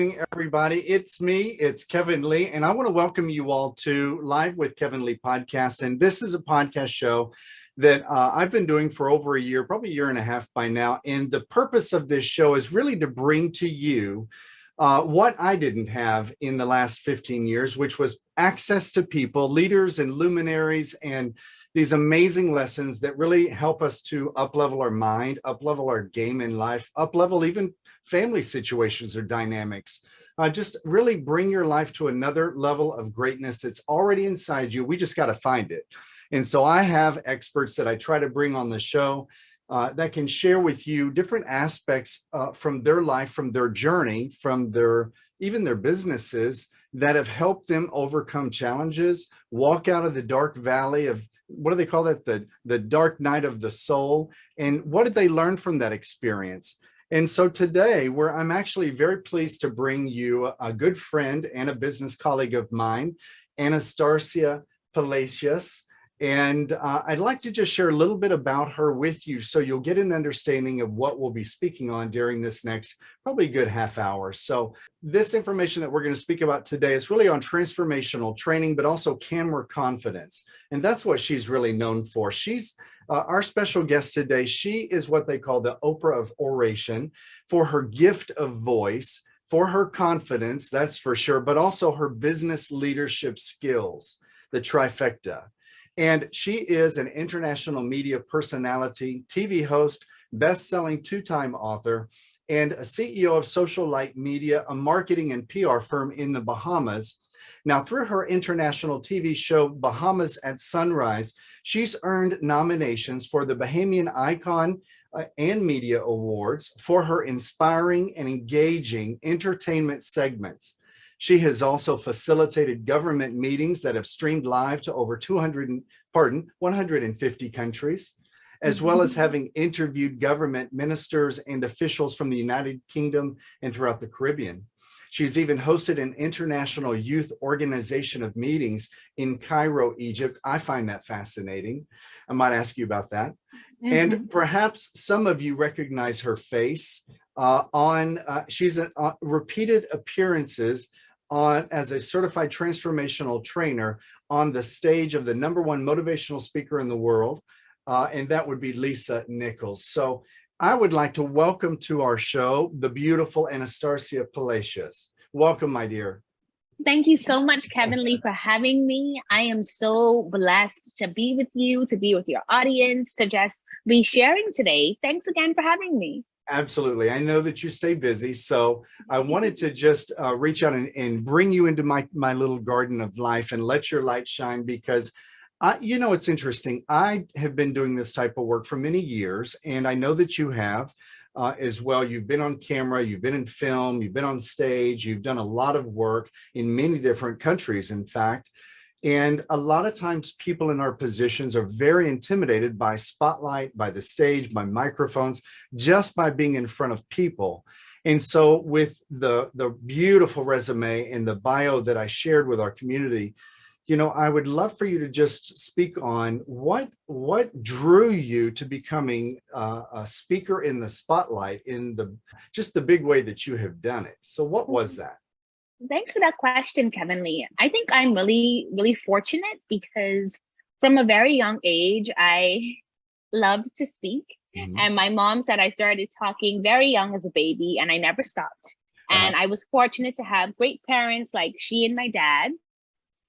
evening, everybody. It's me, it's Kevin Lee, and I want to welcome you all to Live with Kevin Lee podcast. And this is a podcast show that uh, I've been doing for over a year, probably a year and a half by now. And the purpose of this show is really to bring to you uh, what I didn't have in the last 15 years, which was access to people, leaders and luminaries and these amazing lessons that really help us to up-level our mind, up-level our game in life, up-level even family situations or dynamics. Uh, just really bring your life to another level of greatness that's already inside you. We just got to find it. And so I have experts that I try to bring on the show uh, that can share with you different aspects uh, from their life, from their journey, from their even their businesses that have helped them overcome challenges, walk out of the dark valley of what do they call that? The, the dark night of the soul. And what did they learn from that experience? And so today where I'm actually very pleased to bring you a good friend and a business colleague of mine, Anastasia Palacios. And uh, I'd like to just share a little bit about her with you so you'll get an understanding of what we'll be speaking on during this next probably good half hour. So this information that we're going to speak about today is really on transformational training, but also camera confidence. And that's what she's really known for. She's uh, our special guest today. She is what they call the Oprah of oration for her gift of voice, for her confidence, that's for sure, but also her business leadership skills, the trifecta. And she is an international media personality, TV host, best-selling two-time author, and a CEO of Social Light Media, a marketing and PR firm in the Bahamas. Now, through her international TV show, Bahamas at Sunrise, she's earned nominations for the Bahamian Icon uh, and Media Awards for her inspiring and engaging entertainment segments. She has also facilitated government meetings that have streamed live to over 200, pardon, 150 countries, as well as having interviewed government ministers and officials from the United Kingdom and throughout the Caribbean. She's even hosted an international youth organization of meetings in Cairo, Egypt. I find that fascinating. I might ask you about that. Mm -hmm. And mm-hmm. perhaps some of you recognize her face uh, on, uh, she's a, uh, repeated appearances on as a certified transformational trainer on the stage of the number one motivational speaker in the world, uh, and that would be Lisa Nichols. So I would like to welcome to our show the beautiful Anastasia Palacios. Welcome, my dear. Thank you so much, Kevin Lee, for having me. I am so blessed to be with you, to be with your audience, to just be sharing today. Thanks again for having me. Absolutely. I know that you stay busy, so I wanted to just uh, reach out and, and, bring you into my, my little garden of life and let your light shine because I, you know, it's interesting. I have been doing this type of work for many years, and I know that you have uh, as well. You've been on camera, you've been in film, you've been on stage, you've done a lot of work in many different countries, in fact. And a lot of times people in our positions are very intimidated by spotlight, by the stage, by microphones, just by being in front of people. And so with the, the beautiful resume and the bio that I shared with our community, you know, I would love for you to just speak on what what drew you to becoming uh, a speaker in the spotlight in the just the big way that you have done it. So what was mm-hmm. that? Thanks for that question, Kevin Lee. I think I'm really, really fortunate because from a very young age, I loved to speak. Mm -hmm. And my mom said I started talking very young as a baby and I never stopped. Uh -huh. And I was fortunate to have great parents like she and my dad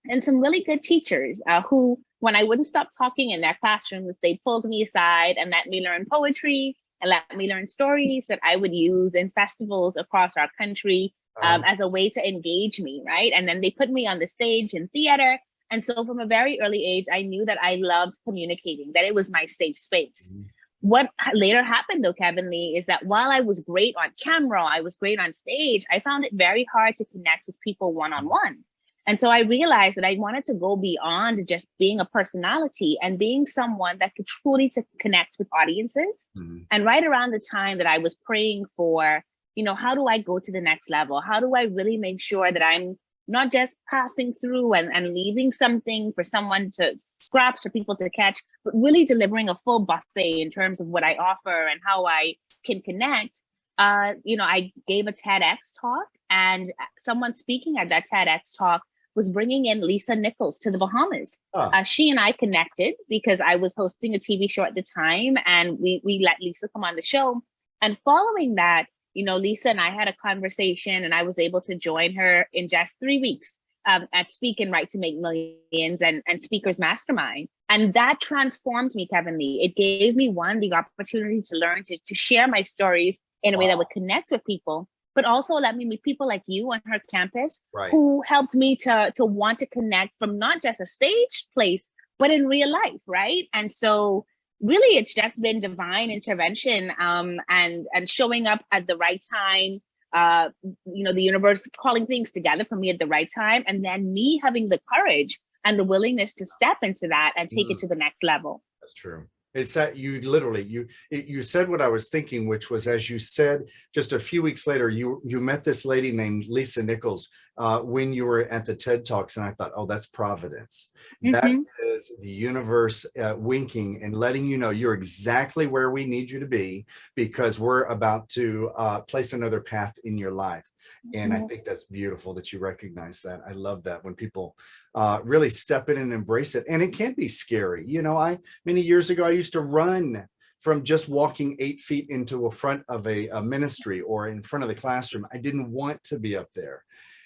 and some really good teachers uh, who, when I wouldn't stop talking in their classrooms, they pulled me aside and let me learn poetry and let me learn stories that I would use in festivals across our country um, uh-huh. as a way to engage me, right? And then they put me on the stage in theater. And so from a very early age, I knew that I loved communicating, that it was my safe space. Mm -hmm. What later happened though, Kevin Lee, is that while I was great on camera, I was great on stage, I found it very hard to connect with people one-on-one. -on -one. And so I realized that I wanted to go beyond just being a personality and being someone that could truly to connect with audiences. Mm -hmm. And right around the time that I was praying for you know, how do I go to the next level? How do I really make sure that I'm not just passing through and, and leaving something for someone to scraps for people to catch, but really delivering a full buffet in terms of what I offer and how I can connect. Uh, you know, I gave a TEDx talk and someone speaking at that TEDx talk was bringing in Lisa Nichols to the Bahamas. Oh. Uh, she and I connected because I was hosting a TV show at the time, and we we let Lisa come on the show. And following that, you know, Lisa and I had a conversation, and I was able to join her in just three weeks um, at Speak and Write to Make Millions and, and Speakers Mastermind. And that transformed me, Kevin Lee. It gave me one, the opportunity to learn, to, to share my stories in a wow. way that would connect with people, but also let me meet people like you on her campus right. who helped me to, to want to connect from not just a stage place, but in real life, right? And so really it's just been divine intervention um, and, and showing up at the right time uh, you know, the universe calling things together for me at the right time, and then me having the courage and the willingness to step into that and take mm. it to the next level. That's true. It's that you literally you you said what I was thinking, which was as you said just a few weeks later, you you met this lady named Lisa Nichols uh, when you were at the TED Talks, and I thought, oh, that's providence. Mm -hmm. that mm-hmm. the universe uh, winking and letting you know you're exactly where we need you to be because we're about to uh, place another path in your life. And I mm-hmm. think that's beautiful that you recognize that. I love that when people uh, really step in and embrace it. And it can be scary. You know, I many years ago, I used to run from just walking eight feet into a front of a, a ministry or in front of the classroom. I didn't want to be up there.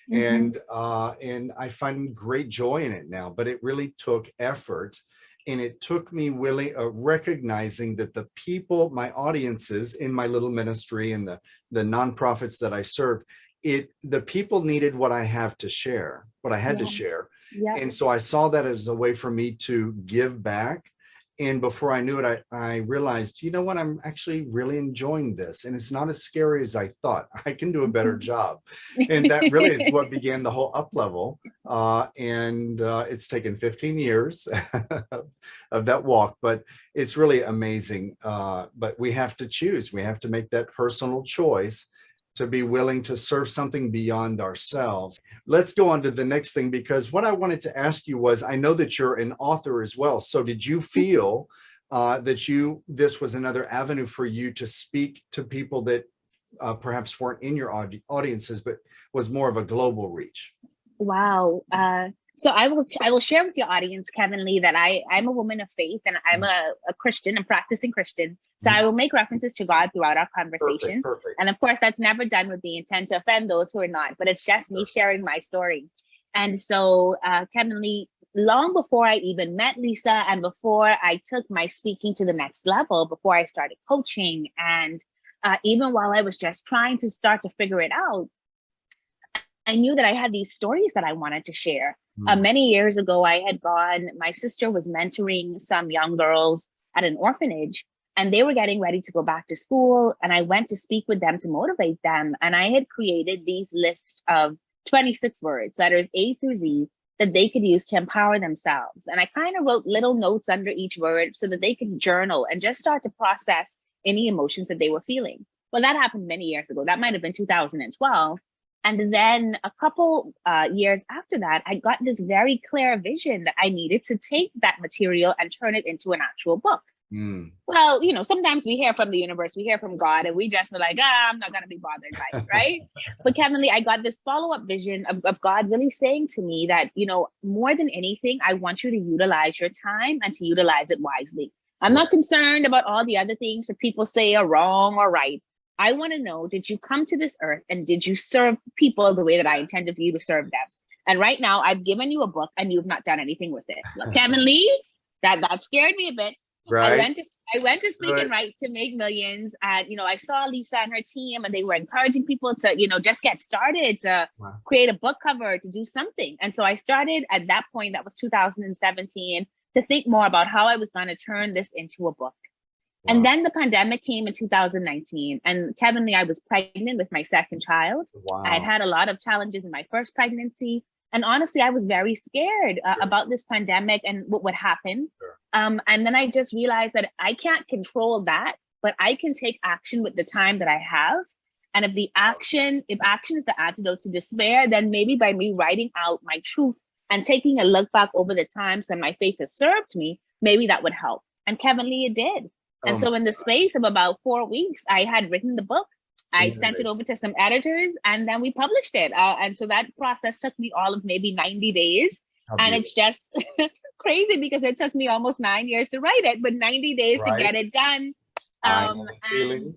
Mm -hmm. And uh, and I find great joy in it now, but it really took effort and it took me willing uh, recognizing that the people my audiences in my little ministry and the the nonprofits that i served it the people needed what I have to share, what I had yeah. to share. Yeah. And so I saw that as a way for me to give back. And before I knew it, I, I realized, you know what, I'm actually really enjoying this. And it's not as scary as I thought. I can do a better job. And that really is what began the whole up level. Uh, and uh, it's taken 15 years of that walk, but it's really amazing. Uh, but we have to choose. We have to make that personal choice to be willing to serve something beyond ourselves. Let's go on to the next thing because what I wanted to ask you was, I know that you're an author as well. So did you feel uh, that you this was another avenue for you to speak to people that uh, perhaps weren't in your audi audiences, but was more of a global reach? Wow. Uh, so I will I will share with your audience, Kevin Lee, that I I'm a woman of faith and I'm mm. a, a Christian, a practicing Christian. So mm. I will make references to God throughout our conversation. Perfect, perfect. And of course, that's never done with the intent to offend those who are not, but it's just me sharing my story. And so, uh, Kevin Lee, long before I even met Lisa and before I took my speaking to the next level, before I started coaching, and uh, even while I was just trying to start to figure it out, I knew that I had these stories that I wanted to share. Mm. Uh, many years ago, I had gone, my sister was mentoring some young girls at an orphanage and they were getting ready to go back to school. And I went to speak with them to motivate them. And I had created these lists of 26 words, letters A through Z, that they could use to empower themselves. And I kind of wrote little notes under each word so that they could journal and just start to process any emotions that they were feeling. Well, that happened many years ago. That might have been 2012. And then a couple uh, years after that, I got this very clear vision that I needed to take that material and turn it into an actual book. Mm. Well, you know, sometimes we hear from the universe, we hear from God, and we just are like, ah, I'm not going to be bothered by it, right? but Kevin Lee, I got this follow up vision of, of God really saying to me that, you know, more than anything, I want you to utilize your time and to utilize it wisely. I'm not concerned about all the other things that people say are wrong or right. I want to know, did you come to this earth and did you serve people the way that I intended for you to serve them? And right now I've given you a book and you've not done anything with it. Look, Kevin Lee, that, that scared me a bit. Right. I went to I went to speak right. and write to make millions. And you know, I saw Lisa and her team and they were encouraging people to, you know, just get started, to wow. create a book cover, to do something. And so I started at that point, that was 2017, to think more about how I was going to turn this into a book. And then the pandemic came in 2019 and Kevin Lee, I was pregnant with my second child. Wow. I had had a lot of challenges in my first pregnancy. And honestly, I was very scared uh, sure. about this pandemic and what would happen. Sure. Um, and then I just realized that I can't control that, but I can take action with the time that I have. And if the action, if action is the antidote to despair, then maybe by me writing out my truth and taking a look back over the times that my faith has served me, maybe that would help. And Kevin Lee, it did. And oh so in the space of about four weeks, I had written the book I sent it over to some editors and then we published it. Uh, and so that process took me all of maybe 90 days. And it's just crazy because it took me almost nine years to write it, but 90 days right. to get it done. Um, and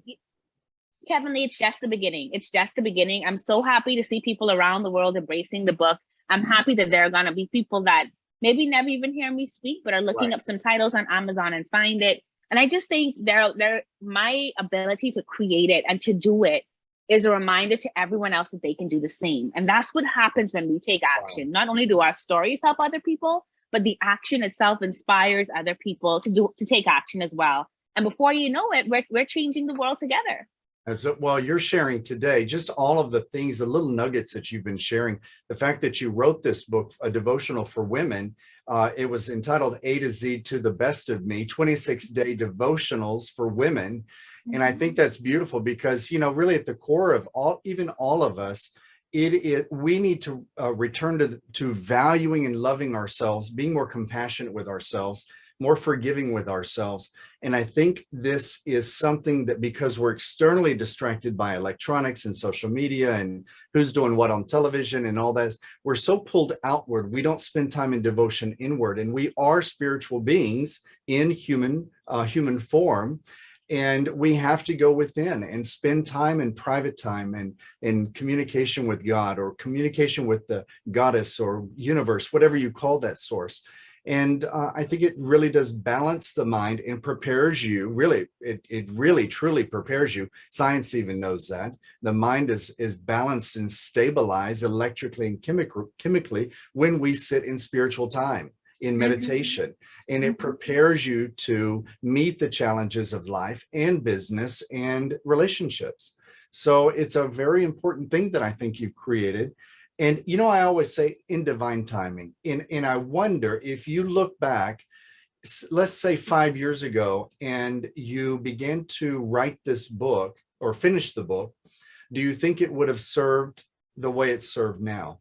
Kevin Lee, it's just the beginning. It's just the beginning. I'm so happy to see people around the world embracing the book. I'm happy that there are going to be people that maybe never even hear me speak, but are looking right. up some titles on Amazon and find it. And I just think there, there, my ability to create it and to do it is a reminder to everyone else that they can do the same. And that's what happens when we take action. Wow. Not only do our stories help other people, but the action itself inspires other people to do to take action as well. And before you know it, we're, we're changing the world together. So, well, you're sharing today just all of the things, the little nuggets that you've been sharing. The fact that you wrote this book, a devotional for women, uh, it was entitled A to Z to the Best of Me, 26 day devotionals for women. And I think mm-hmm. that's beautiful because, you know, really at the core of all, even all of us, it, it we need to uh, return to, to valuing and loving ourselves, being more compassionate with ourselves, more forgiving with ourselves. And I think this is something that because we're externally distracted by electronics and social media and who's doing what on television and all that, we're so pulled outward. We don't spend time in devotion inward and we are spiritual beings in human, uh, human form and we have to go within and spend time in private time and in communication with God or communication with the goddess or universe, whatever you call that source. And uh, I think it really does balance the mind and prepares you, really, it, it really truly prepares you. Science even knows that. The mind is, is balanced and stabilized electrically and chemical, chemically when we sit in spiritual time, in mm-hmm. meditation. Mm -hmm. And it mm-hmm. prepares you to meet the challenges of life and business and relationships. So it's a very important thing that I think you've created. And, you know, I always say in divine timing, and, and I wonder if you look back, let's say five years ago, and you began to write this book or finish the book, do you think it would have served the way it's served now?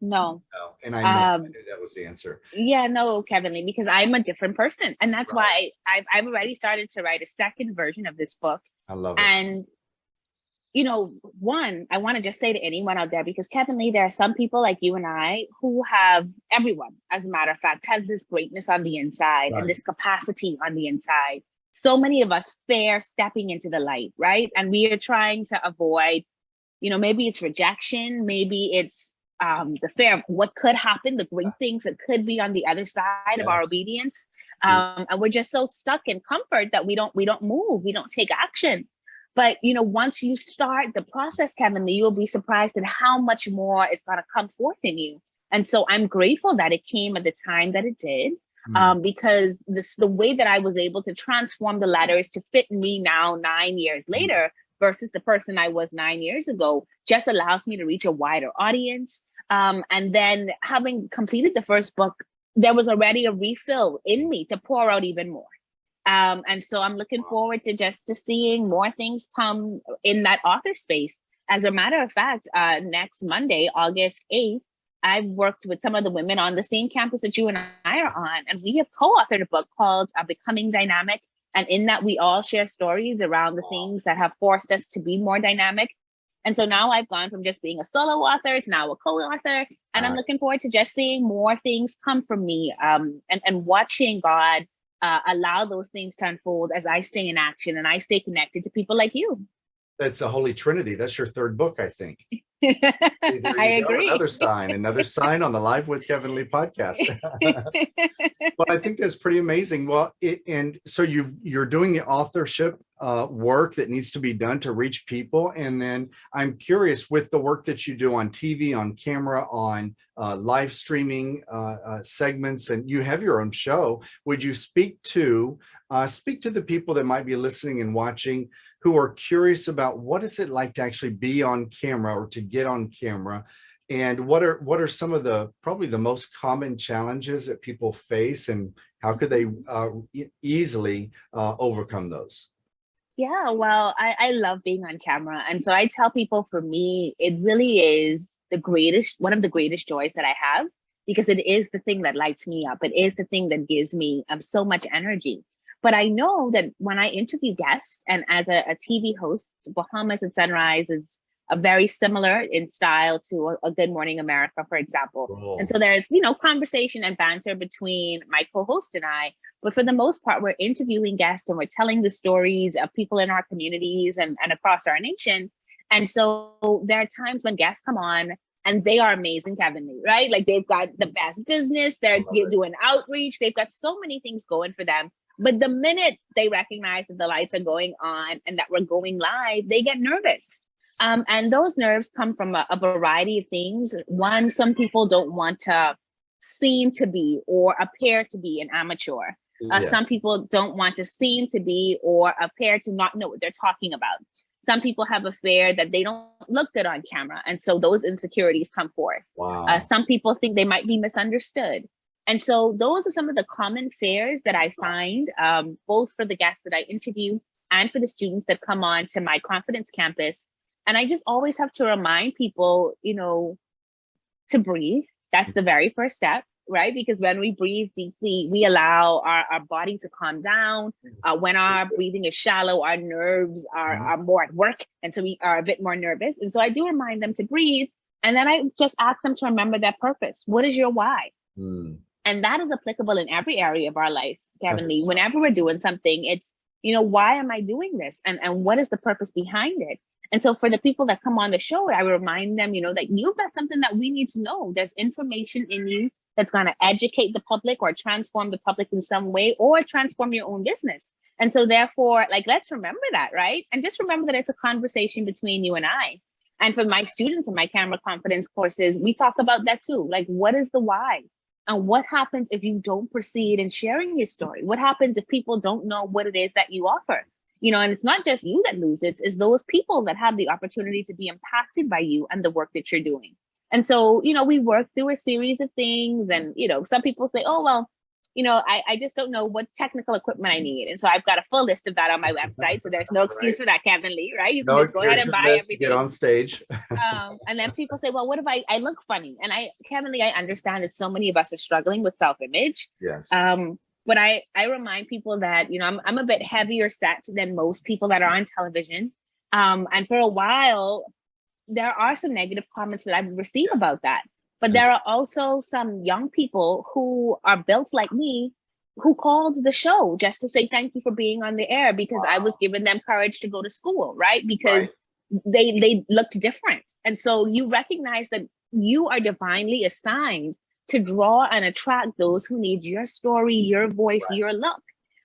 No. No. And I, know, um, I knew that was the answer. Yeah, no, Kevin Lee, because I'm a different person. And that's right. why I've, I've already started to write a second version of this book. I love it. And you know, one, I want to just say to anyone out there, because Kevin Lee, there are some people like you and I who have, everyone, as a matter of fact, has this greatness on the inside right. and this capacity on the inside. So many of us fear stepping into the light, right? And we are trying to avoid, you know, maybe it's rejection, maybe it's um, the fear of what could happen, the great things that could be on the other side yes. of our obedience. Um, and we're just so stuck in comfort that we don't we don't move, we don't take action. But you know, once you start the process, Kevin, you'll be surprised at how much more is going to come forth in you. And so I'm grateful that it came at the time that it did, mm. um, because this the way that I was able to transform the letters to fit me now nine years mm. later versus the person I was nine years ago just allows me to reach a wider audience. Um, and then having completed the first book, there was already a refill in me to pour out even more. Um, and so I'm looking forward to just to seeing more things come in that author space. As a matter of fact, uh, next Monday, August 8th, I've worked with some of the women on the same campus that you and I are on, and we have co-authored a book called uh, Becoming Dynamic. And in that, we all share stories around the things that have forced us to be more dynamic. And so now I've gone from just being a solo author to now a co-author, and I'm looking forward to just seeing more things come from me um, and, and watching God uh, allow those things to unfold as I stay in action and I stay connected to people like you. That's a holy trinity. That's your third book, I think. I agree. Another sign, another sign on the Live with Kevin Lee podcast. well, I think that's pretty amazing. Well, it, and so you you're doing the authorship uh, work that needs to be done to reach people. And then I'm curious with the work that you do on TV, on camera, on uh, live streaming uh, uh segments, and you have your own show. Would you speak to uh, speak to the people that might be listening and watching who are curious about what is it like to actually be on camera or to get on camera and what are what are some of the probably the most common challenges that people face and how could they uh, e easily overcome those yeah well I, I love being on camera and so i tell people for me it really is the greatest one of the greatest joys that i have because it is the thing that lights me up it is the thing that gives me um, so much energy. But I know that when I interview guests and as a, a TV host, Bahamas at Sunrise is very similar in style to a, a Good Morning America, for example. And so there's, you know, conversation and banter between my co-host and I, but for the most part, we're interviewing guests and we're telling the stories of people in our communities and, and across our nation. And so there are times when guests come on and they are amazing, Kevin Lee, right? Like they've got the best business, they're doing outreach, they've got so many things going for them. But the minute they recognize that the lights are going on and that we're going live, they get nervous. Um, and those nerves come from a, a variety of things. One, some people don't want to seem to be or appear to be an amateur. Uh, Yes. Some people don't want to seem to be or appear to not know what they're talking about. Some people have a fear that they don't look good on camera. And so those insecurities come forth. Wow. Uh, some people think they might be misunderstood. And so those are some of the common fears that I find, um, both for the guests that I interview and for the students that come on to my confidence campus. And I just always have to remind people, you know, to breathe. That's the very first step, right? Because when we breathe deeply, we allow our, our body to calm down. Uh, when our breathing is shallow, our nerves are, Mhm. are more at work. And so we are a bit more nervous. And so I do remind them to breathe. And then I just ask them to remember their purpose. What is your why? Hmm. And that is applicable in every area of our life, Kevin Lee. Whenever we're doing something, it's, you know, why am I doing this? And, and what is the purpose behind it? And so for the people that come on the show, I remind them, you know, that you've got something that we need to know. There's information in you that's going to educate the public or transform the public in some way or transform your own business. And so therefore, like, let's remember that, right? And just remember that it's a conversation between you and I. And for my students in my camera confidence courses, we talk about that too. Like, what is the why? And what happens if you don't proceed in sharing your story? What happens if people don't know what it is that you offer? You know, and it's not just you that lose it, it's those people that have the opportunity to be impacted by you and the work that you're doing. And so, you know, we work through a series of things and, you know, some people say, oh, well, you know, I, I just don't know what technical equipment I need. And so I've got a full list of that on my website. So there's no excuse for that, Kevin Lee, right? You can No, just go ahead and buy everything Get on stage. um, and then people say, well, what if I, I look funny? And I, Kevin Lee, I understand that so many of us are struggling with self-image. Yes. Um, but I, I remind people that, you know, I'm, I'm a bit heavier set than most people that are on television. Um, and for a while, there are some negative comments that I've received Yes. about that. But there are also some young people who are built like me who called the show just to say thank you for being on the air because I was giving them courage to go to school, right? Because they they looked different. And so you recognize that you are divinely assigned to draw and attract those who need your story, your voice, Right. your look.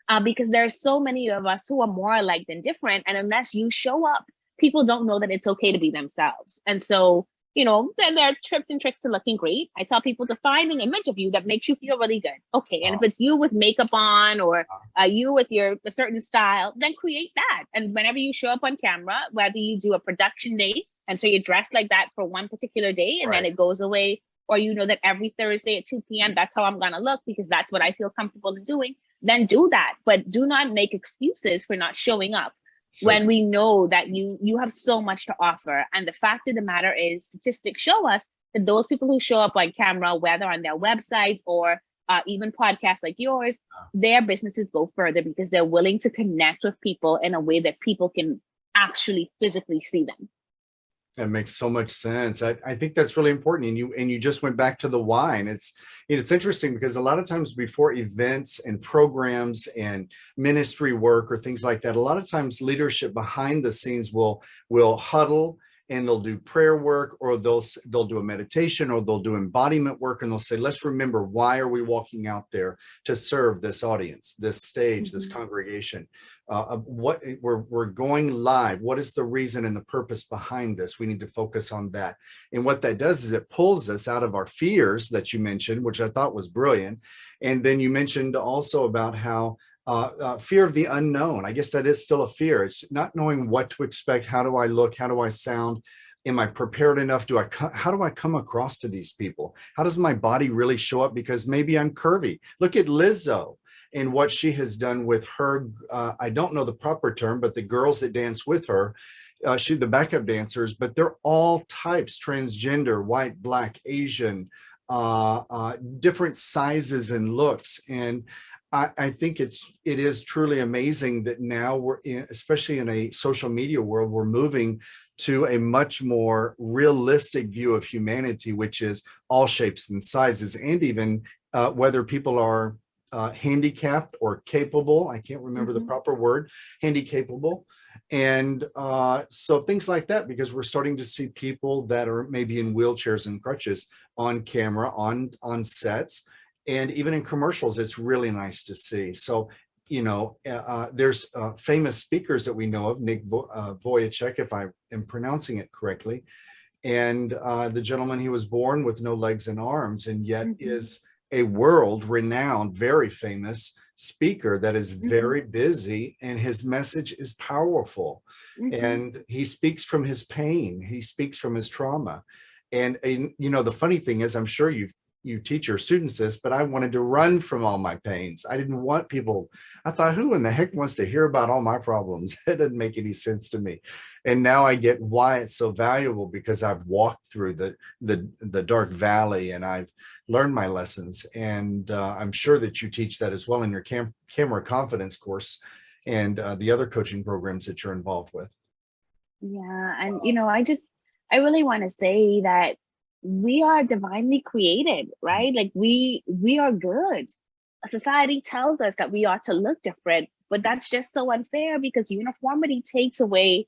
Uh, because there are so many of us who are more alike than different. And unless you show up, people don't know that it's okay to be themselves. And so, you know, there, there are trips and tricks to looking great. I tell people to find an image of you that makes you feel really good. Okay. And if it's you with makeup on or uh, you with your a certain style, then create that. And whenever you show up on camera, whether you do a production day, and so you're dressed like that for one particular day and then it goes away, or you know that every Thursday at 2 p.m., that's how I'm gonna look because that's what I feel comfortable in doing, then do that. But do not make excuses for not showing up So when we know that you you have so much to offer. And the fact of the matter is statistics show us that those people who show up on camera, whether on their websites or uh, even podcasts like yours, their businesses go further because they're willing to connect with people in a way that people can actually physically see them. That makes so much sense. I, I think that's really important. And you and you just went back to the why. And it's it's interesting because a lot of times before events and programs and ministry work or things like that, a lot of times leadership behind the scenes will will huddle and they'll do prayer work or they'll they'll do a meditation or they'll do embodiment work and they'll say, let's remember why are we walking out there to serve this audience, this stage, this Mhm. congregation uh, what we're we're going live. What is the reason and the purpose behind this? We need to focus on that. And what that does is it pulls us out of our fears that you mentioned, which I thought was brilliant. And then you mentioned also about how uh, uh, fear of the unknown. I guess that is still a fear. It's not knowing what to expect. How do I look? How do I sound? Am I prepared enough? Do I, how do I come across to these people? How does my body really show up? Because maybe I'm curvy. Look at Lizzo and what she has done with her, uh, I don't know the proper term, but the girls that dance with her, uh, she the backup dancers, but they're all types, transgender, white, black, Asian, uh, uh, different sizes and looks. And I, I think it's it is truly amazing that now we're in, especially in a social media world, we're moving to a much more realistic view of humanity, which is all shapes and sizes, and even uh, whether people are uh, handicapped or capable. I can't remember mm -hmm. the mm-hmm. proper word, handicapable. And uh, so things like that, because we're starting to see people that are maybe in wheelchairs and crutches on camera, on, on sets, and even in commercials, it's really nice to see. So, you know, uh, uh there's uh, famous speakers that we know of, Nick Vo uh, if I am pronouncing it correctly, and uh, the gentleman, he was born with no legs and arms, and yet mm -hmm. is a world renowned, very famous speaker that is mm-hmm. very busy and his message is powerful. Mm -hmm. And he speaks from his pain. He speaks from his trauma. And, and, you know, the funny thing is, I'm sure you've you teach your students this, but I wanted to run from all my pains. I didn't want people, I thought, who in the heck wants to hear about all my problems? It doesn't make any sense to me. And now I get why it's so valuable because I've walked through the, the, the dark valley and I've learned my lessons. And uh, I'm sure that you teach that as well in your cam camera confidence course and uh, the other coaching programs that you're involved with. Yeah. And, you know, I just, I really want to say that we are divinely created, right? Like we we are good. Society tells us that we ought to look different, but that's just so unfair because uniformity takes away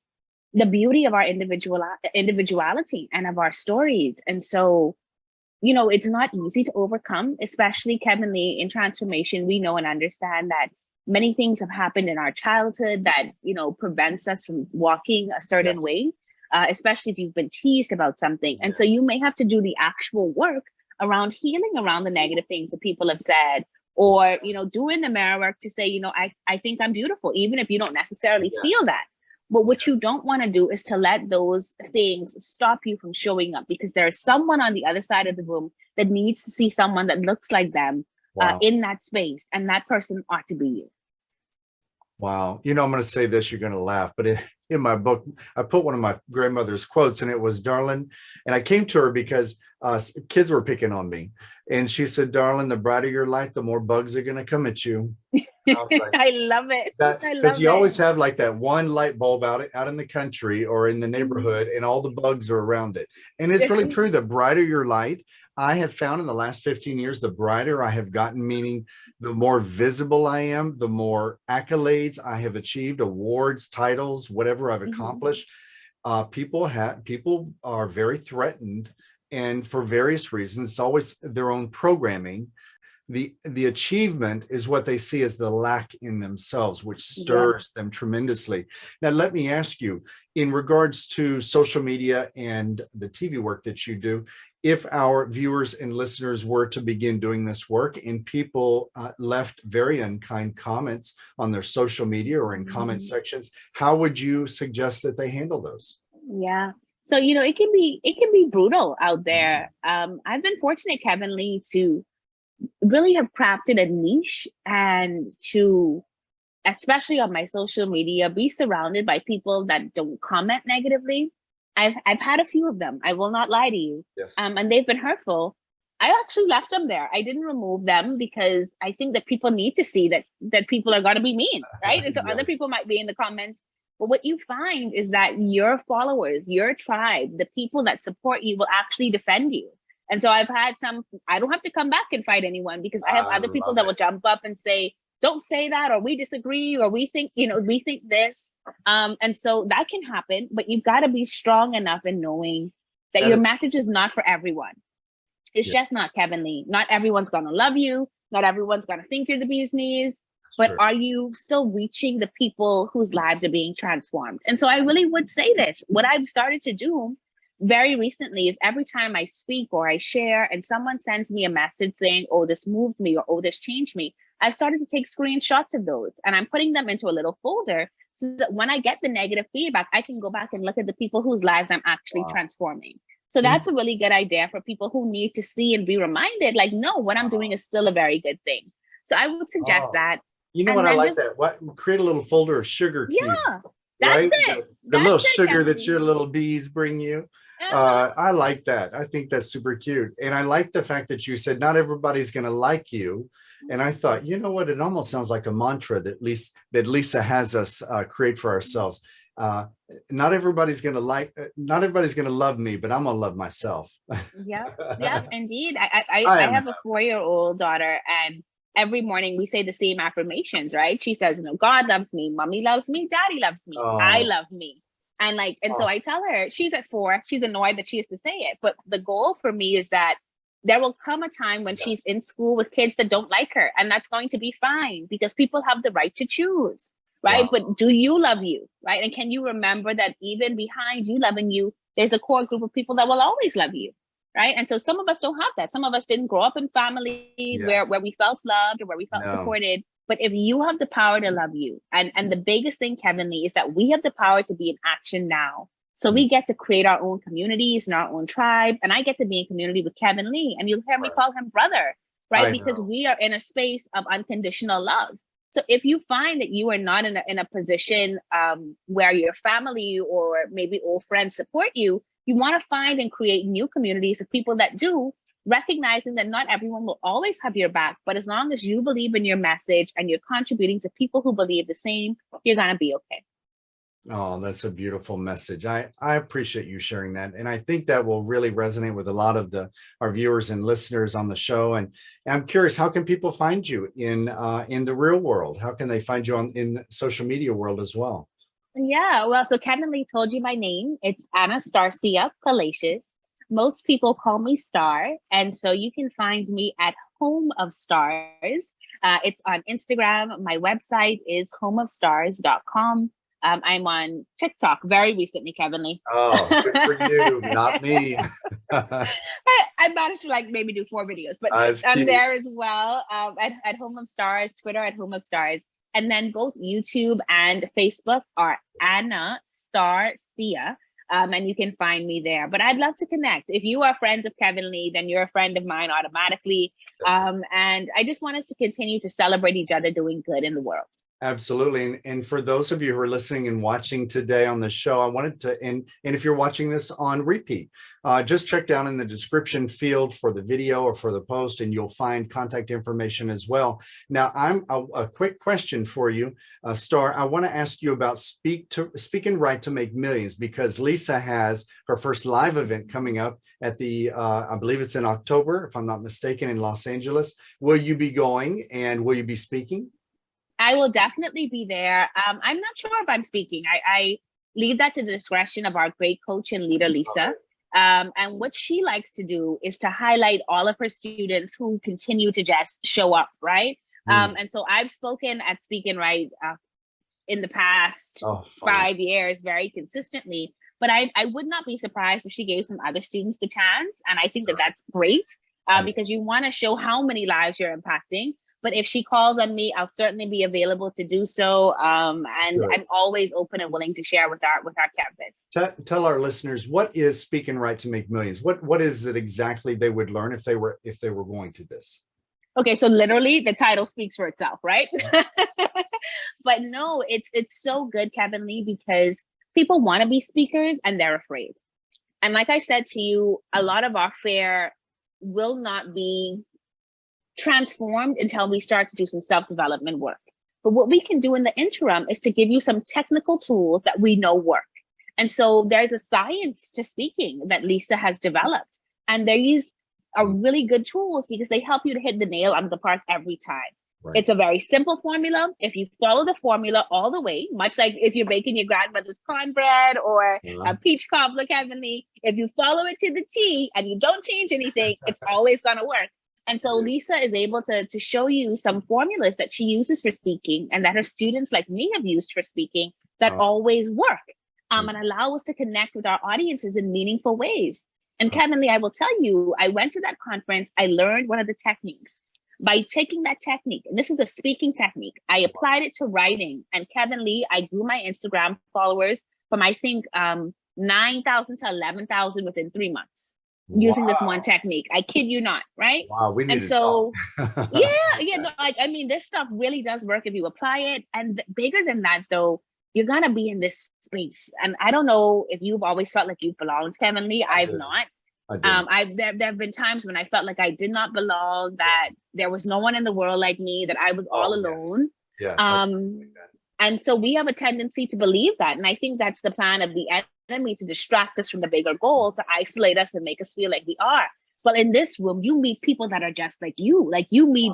the beauty of our individual individuality and of our stories. And so, you know, it's not easy to overcome, especially Kevin Lee in transformation. We know and understand that many things have happened in our childhood that, you know, prevents us from walking a certain yes. way uh, especially if you've been teased about something. And so you may have to do the actual work around healing around the negative things that people have said or you know doing the mirror work to say you know i i think i'm beautiful even if you don't necessarily yes. feel that but what you don't want to do is to let those things stop you from showing up because there's someone on the other side of the room that needs to see someone that looks like them uh, wow. uh, in that space and that person ought to be you Wow. You know, I'm going to say this, you're going to laugh, but in, in my book, I put one of my grandmother's quotes and it was, darling, and I came to her because uh, kids were picking on me. And she said, darling, the brighter your light, the more bugs are going to come at you. I, like, I, love it. Because you it. always have like that one light bulb out, out in the country or in the mm-hmm. neighborhood and all the bugs are around it. And it's really true. The brighter your light, I have found in the last 15 years, the brighter I have gotten, meaning the more visible I am, the more accolades I have achieved, awards, titles, whatever I've mm-hmm. accomplished. Mm -hmm. uh, people have people are very threatened, and for various reasons, it's always their own programming. The the achievement is what they see as the lack in themselves, which stirs yeah. them tremendously. Now, let me ask you, in regards to social media and the TV work that you do, if our viewers and listeners were to begin doing this work and people uh, left very unkind comments on their social media or in comment mm -hmm. sections, how would you suggest that they handle those? Yeah. So, you know, it can be it can be brutal out there. Mm-hmm. Um, I've been fortunate, Kevin Lee, to really have crafted a niche and to especially on my social media, be surrounded by people that don't comment negatively I've I've had a few of them. I will not lie to you. Yes. Um, and they've been hurtful. I actually left them there. I didn't remove them because I think that people need to see that that people are going to be mean, right? And so yes. other people might be in the comments. But what you find is that your followers, your tribe, the people that support you will actually defend you. And so I've had some, I don't have to come back and fight anyone because I have I other people that it. will jump up and say, don't say that or we disagree or we think you know we think this. Um and so that can happen but you've got to be strong enough in knowing that, that your is message is not for everyone. It's yeah. just not kevin lee. Not everyone's gonna love you. Not everyone's gonna think you're the bee's knees. That's but true. are you still reaching the people whose lives are being transformed? And so i really would say this. What i've started to do very recently is every time I speak or I share and someone sends me a message saying, oh, this moved me or oh, this changed me, I've started to take screenshots of those and I'm putting them into a little folder so that when I get the negative feedback, I can go back and look at the people whose lives I'm actually wow. transforming. So that's mm -hmm. a really good idea for people who need to see and be reminded, like, no, what I'm doing is still a very good thing. So I would suggest oh. that. You know and what I like just, that? What create a little folder of sugar cube. Yeah, that's right? it. The, the that's little it, sugar that your little bees bring you. Uh-huh. Uh, I like that. I think that's super cute. And I like the fact that you said not everybody's going to like you And I thought, you know what, it almost sounds like a mantra that Lisa, that Lisa has us uh, create for ourselves. Uh, not everybody's gonna like, uh, not everybody's gonna love me, but I'm gonna love myself. yeah, yeah, indeed. I I, I, I have a four-year-old daughter and every morning we say the same affirmations, right? She says, know, God loves me, mommy loves me, daddy loves me, oh. I love me. And like, and oh. so I tell her, she's at four, she's annoyed that she has to say it. But the goal for me is that there will come a time when yes. she's in school with kids that don't like her, and that's going to be fine because people have the right to choose, right? Wow. But do you love you, right? And can you remember that even behind you loving you, there's a core group of people that will always love you, right? And so some of us don't have that. Some of us didn't grow up in families yes. where where we felt loved or where we felt no. supported. But if you have the power to love you, and and the mm. biggest thing, Kevin Lee, is that we have the power to be in action now. So we get to create our own communities and our own tribe. And I get to be in community with Kevin Lee, and you'll hear me call him brother, right? I because know. we are in a space of unconditional love. So if you find that you are not in a, in a position um, where your family or maybe old friends support you, you want to find and create new communities of people that do, recognizing that not everyone will always have your back, but as long as you believe in your message and you're contributing to people who believe the same, you're going to be okay. Oh, that's a beautiful message. I, I appreciate you sharing that. And I think that will really resonate with a lot of the our viewers and listeners on the show. And, and I'm curious, how can people find you in uh, in the real world? How can they find you on in the social media world as well? Yeah, well, so Kevin Lee told you my name. It's Anastasia Palacios. Most people call me Star. And so you can find me at Home of Stars. Uh, it's on Instagram. My website is homeofstars.com. Um, I'm on TikTok very recently, Kevin Lee. Oh, good for you, not me. I, I, managed to like maybe do four videos, but uh, I'm there as well um, at, at Home of Stars, Twitter at Home of Stars. And then both YouTube and Facebook are Anna Star Sia. Um, and you can find me there. But I'd love to connect. If you are friends of Kevin Lee, then you're a friend of mine automatically. Um, and I just want us to continue to celebrate each other doing good in the world. Absolutely. And, and for those of you who are listening and watching today on the show, I wanted to, and, and if you're watching this on repeat, uh, just check down in the description field for the video or for the post, and you'll find contact information as well. Now, I'm a, a quick question for you, uh, Star. I want to ask you about Speak to Speak and Write to Make Millions, because Lisa has her first live event coming up at the, uh, I believe it's in October, if I'm not mistaken, in Los Angeles. Will you be going and will you be speaking? I will definitely be there. Um, I'm not sure if I'm speaking. I, I, leave that to the discretion of our great coach and leader, Lisa. Um, and what she likes to do is to highlight all of her students who continue to just show up, right? Mm. Um, and so I've spoken at Speak and Write uh, in the past oh, five years very consistently, but I, I would not be surprised if she gave some other students the chance. And I think that that's great uh, because you want to show how many lives you're impacting but if she calls on me, I'll certainly be available to do so. Um, and sure. I'm always open and willing to share with our with our campus. Tell, tell our listeners what is Speak and Write to Make Millions. What what is it exactly they would learn if they were if they were going to this? Okay, so literally the title speaks for itself, right? but no, it's it's so good, Kevin Lee, because people want to be speakers and they're afraid. And like I said to you, a lot of our fare will not be transformed until we start to do some self-development work. But what we can do in the interim is to give you some technical tools that we know work. And so there's a science to speaking that Lisa has developed. And these are really good tools because they help you to hit the nail on the park every time. Right. It's a very simple formula. If you follow the formula all the way, much like if you're baking your grandmother's cornbread or yeah. a peach cobbler, heavenly, if you follow it to the T and you don't change anything, it's always going to work. And so Lisa is able to, to show you some formulas that she uses for speaking and that her students like me have used for speaking that oh. always work um, and allow us to connect with our audiences in meaningful ways. And Kevin Lee, I will tell you, I went to that conference, I learned one of the techniques. By taking that technique, and this is a speaking technique, I applied it to writing. And Kevin Lee, I grew my Instagram followers from I think um, 9,000 to 11,000 within three months using wow. this one technique. I kid you not, right? Wow, we need and so yeah, yeah, no, like I mean, this stuff really does work if you apply it. And bigger than that, though, you're gonna be in this space. And I don't know if you've always felt like you belonged, Kevin Lee. I've not. I. Um, I there there have been times when I felt like I did not belong, that there was no one in the world like me, that I was all Oh, yes. alone. Yes. I Um, and so we have a tendency to believe that. And I think that's the plan of the enemy to distract us from the bigger goal, to isolate us and make us feel like we are. But in this room, you meet people that are just like you. Like you meet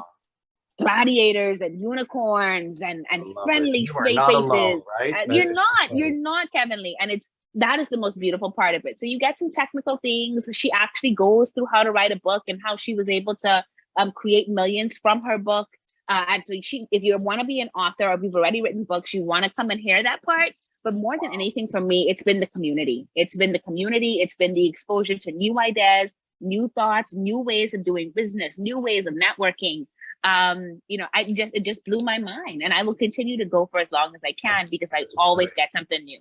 gladiators and unicorns and, and I love it. friendly straight faces. alone, right? You're not, you're not Kevin Lee. And it's that is the most beautiful part of it. So you get some technical things. She actually goes through how to write a book and how she was able to um, create millions from her book. Uh, and so she, if you want to be an author or if you've already written books, you want to come and hear that part. But more than anything for me, it's been the community. It's been the community. It's been the exposure to new ideas, new thoughts, new ways of doing business, new ways of networking. Um, you know, I just, it just blew my mind and I will continue to go for as long as I can because I That's always exciting. get something new.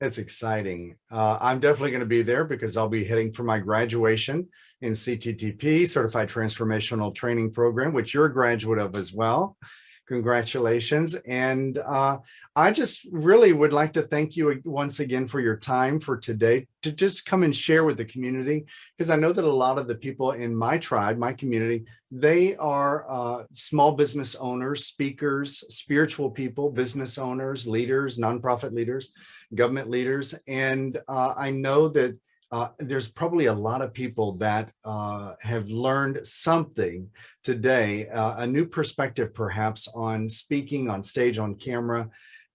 It's exciting. Uh, I'm definitely going to be there because I'll be heading for my graduation in CTTP, Certified Transformational Training Program, which you're a graduate of as well. Congratulations. And uh, I just really would like to thank you once again for your time for today to just come and share with the community, because I know that a lot of the people in my tribe, my community, they are uh, small business owners, speakers, spiritual people, business owners, leaders, nonprofit leaders, government leaders. And uh, I know that uh, there's probably a lot of people that uh, have learned something today, uh, a new perspective perhaps on speaking on stage, on camera.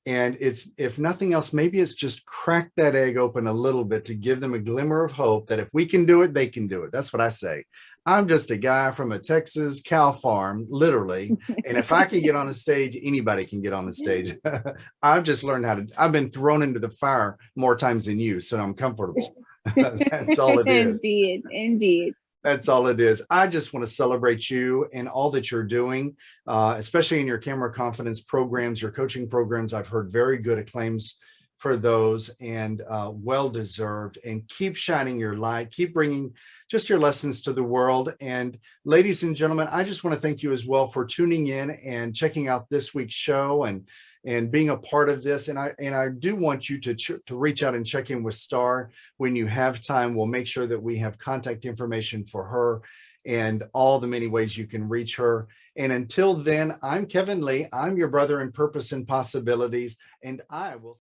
And it's, if nothing else, maybe it's just crack that egg open a little bit to give them a glimmer of hope that if we can do it, they can do it. That's what I say. I'm just a guy from a Texas cow farm, literally. And if I can get on a stage, anybody can get on the stage. I've just learned how to, I've been thrown into the fire more times than you, so I'm comfortable. That's all it is. indeed, indeed. That's all it is. I just want to celebrate you and all that you're doing, uh, especially in your camera confidence programs, your coaching programs. I've heard very good acclaims for those and uh, well deserved and keep shining your light, keep bringing just your lessons to the world. And ladies and gentlemen, I just want to thank you as well for tuning in and checking out this week's show and and being a part of this. And I and I do want you to, to reach out and check in with Star when you have time. We'll make sure that we have contact information for her and all the many ways you can reach her. And until then, I'm Kevin Lee. I'm your brother in purpose and possibilities, and I will